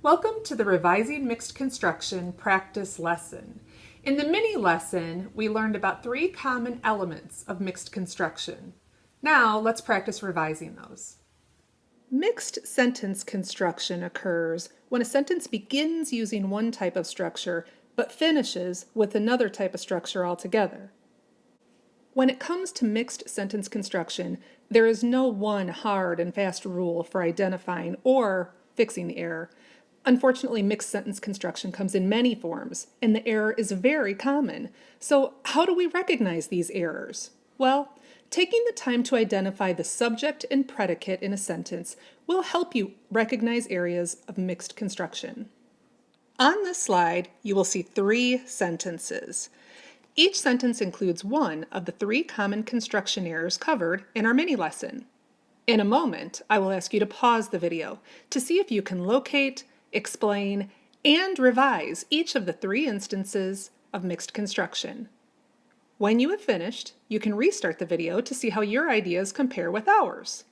Welcome to the Revising Mixed Construction practice lesson. In the mini lesson, we learned about three common elements of mixed construction. Now let's practice revising those. Mixed sentence construction occurs when a sentence begins using one type of structure but finishes with another type of structure altogether. When it comes to mixed sentence construction, there is no one hard and fast rule for identifying or fixing the error. Unfortunately, mixed sentence construction comes in many forms, and the error is very common. So how do we recognize these errors? Well, taking the time to identify the subject and predicate in a sentence will help you recognize areas of mixed construction. On this slide, you will see three sentences. Each sentence includes one of the three common construction errors covered in our mini lesson. In a moment, I will ask you to pause the video to see if you can locate, explain, and revise each of the three instances of mixed construction. When you have finished, you can restart the video to see how your ideas compare with ours.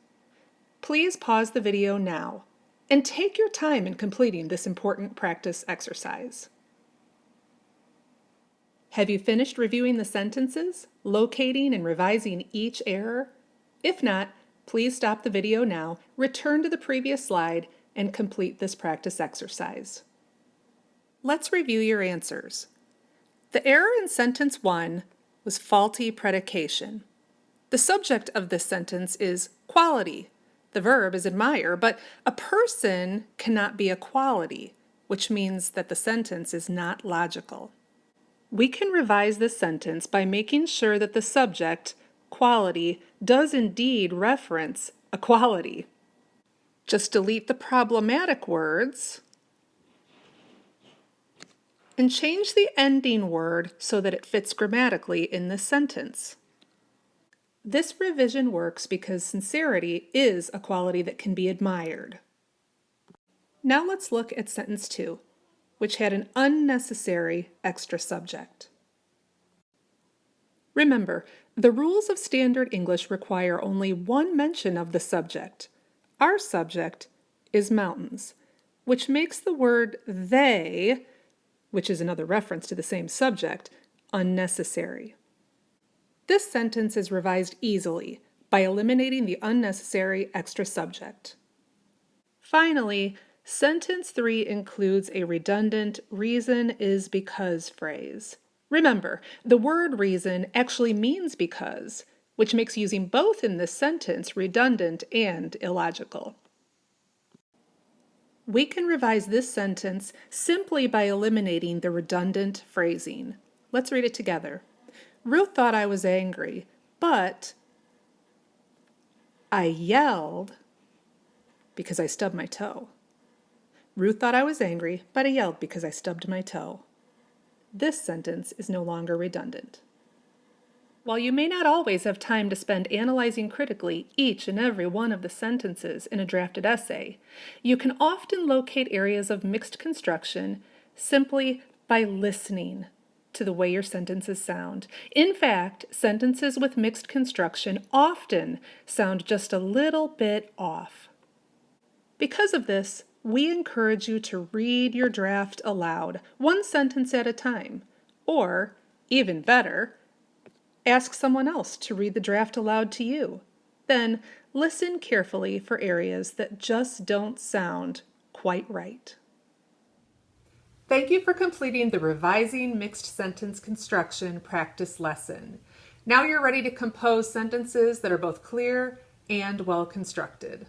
Please pause the video now and take your time in completing this important practice exercise. Have you finished reviewing the sentences, locating and revising each error? If not, please stop the video now, return to the previous slide, and complete this practice exercise. Let's review your answers. The error in sentence 1 was faulty predication. The subject of this sentence is quality. The verb is admire, but a person cannot be a quality, which means that the sentence is not logical. We can revise this sentence by making sure that the subject, quality, does indeed reference a quality. Just delete the problematic words and change the ending word so that it fits grammatically in this sentence. This revision works because sincerity is a quality that can be admired. Now let's look at sentence 2, which had an unnecessary extra subject. Remember, the rules of standard English require only one mention of the subject, our subject is mountains, which makes the word they, which is another reference to the same subject, unnecessary. This sentence is revised easily by eliminating the unnecessary extra subject. Finally, sentence 3 includes a redundant reason is because phrase. Remember, the word reason actually means because, which makes using both in this sentence redundant and illogical. We can revise this sentence simply by eliminating the redundant phrasing. Let's read it together. Ruth thought I was angry, but I yelled because I stubbed my toe. Ruth thought I was angry, but I yelled because I stubbed my toe. This sentence is no longer redundant. While you may not always have time to spend analyzing critically each and every one of the sentences in a drafted essay, you can often locate areas of mixed construction simply by listening to the way your sentences sound. In fact, sentences with mixed construction often sound just a little bit off. Because of this, we encourage you to read your draft aloud, one sentence at a time, or, even better, Ask someone else to read the draft aloud to you. Then listen carefully for areas that just don't sound quite right. Thank you for completing the Revising Mixed Sentence Construction practice lesson. Now you're ready to compose sentences that are both clear and well constructed.